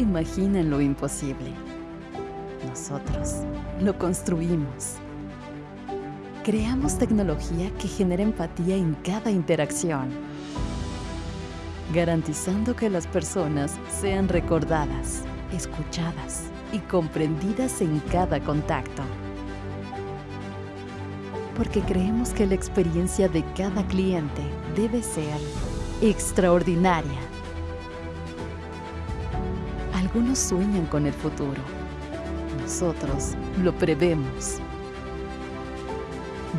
imaginan lo imposible. Nosotros lo construimos. Creamos tecnología que genera empatía en cada interacción, garantizando que las personas sean recordadas, escuchadas y comprendidas en cada contacto. Porque creemos que la experiencia de cada cliente debe ser extraordinaria. Algunos sueñan con el futuro. Nosotros lo prevemos.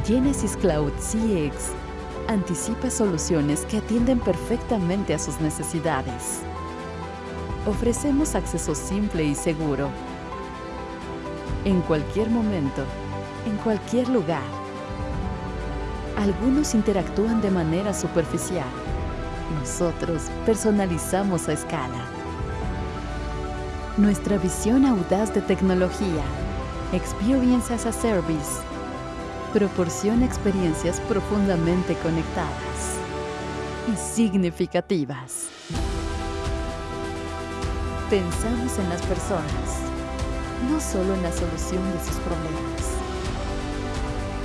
Genesis Cloud CX anticipa soluciones que atienden perfectamente a sus necesidades. Ofrecemos acceso simple y seguro. En cualquier momento, en cualquier lugar. Algunos interactúan de manera superficial. Nosotros personalizamos a escala. Nuestra visión audaz de tecnología, Experience as a Service, proporciona experiencias profundamente conectadas y significativas. Pensamos en las personas, no solo en la solución de sus problemas.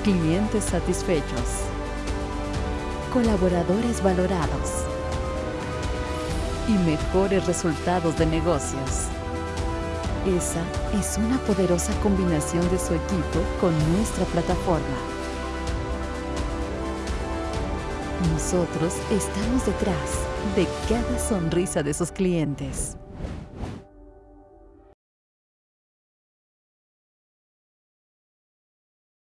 Clientes satisfechos. Colaboradores valorados. Y mejores resultados de negocios. Esa es una poderosa combinación de su equipo con nuestra plataforma. Nosotros estamos detrás de cada sonrisa de sus clientes.